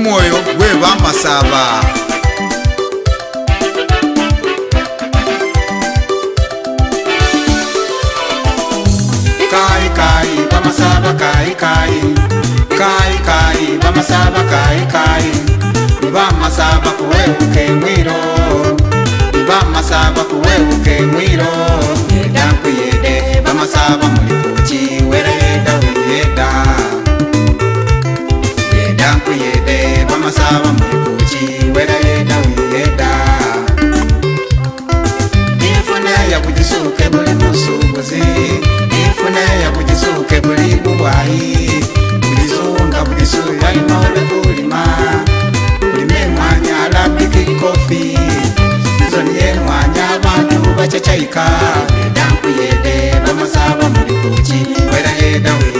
mumwoyo wevamasava vamasava kuweukemwiro ndakuyede vamasava mulikuchii mbuzi ifune ya kujisuke muli bubwayi kujisunga kujisu yalima ube kulima ulime mwanya labiki kopi izo niye mwanya abantu bachachaika edankuyede bamasaba muli kuci kwera hedawe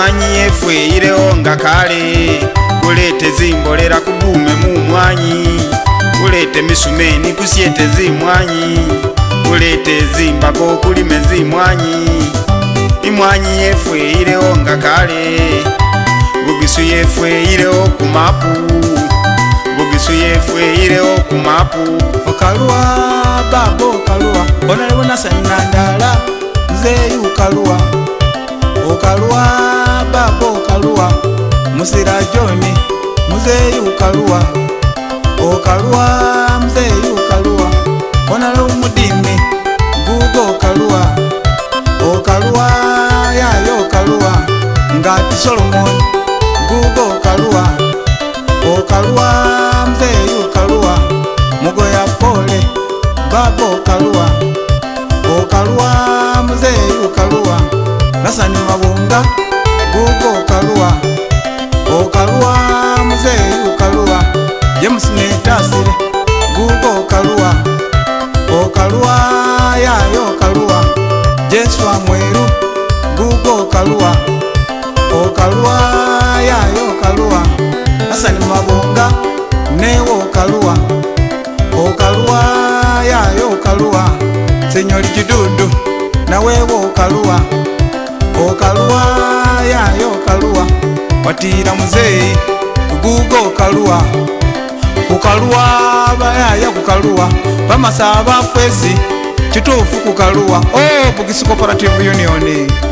mwanyi yefwe ireho nga kale kulete zimbolera kugume mu mwanyi kulete misumeni kusyete zimwanyi kulete zimbako kulime zimwanyi imwanyi yefwe ireho nga kale bugisu yefwe ireho kumapu bugisu yefwe ireho kumapu okalwa babo okalwa onalebonasenandala zeyukalwa ukaluwa babo ukaluwa musira joni muzeyi ukaluwa ukaluwa muzeyi ukaluwa onalo umudimi gugo ukaluwa ukaluwa yayo ukaluwa ngati solomoni gugo ukaluwa ukaluwa muzeyi ukaluwa mugoya pole babo ukaluwa ukaluwa muzeyi ukaluwa Uganda Gugu ukaluwa Ukaluwa mzee ukaluwa James Nedasiri Gugu ukaluwa Ukaluwa yayo ukaluwa Jeswa Mweru Gugu ukaluwa Ukaluwa yayo ukaluwa Hassan Mabunga Newo ukaluwa Ukaluwa yayo ukaluwa Senyori Jidudu Na wewo ukaluwa Ukaluwa yayo ukaluwa okalua yayo okalua watira muzeeyi kuguga okaluwa kukaluwa bayaya kukaluwa bamasa abafesi kituufu kukaluwa o oh, bugisi cooperative union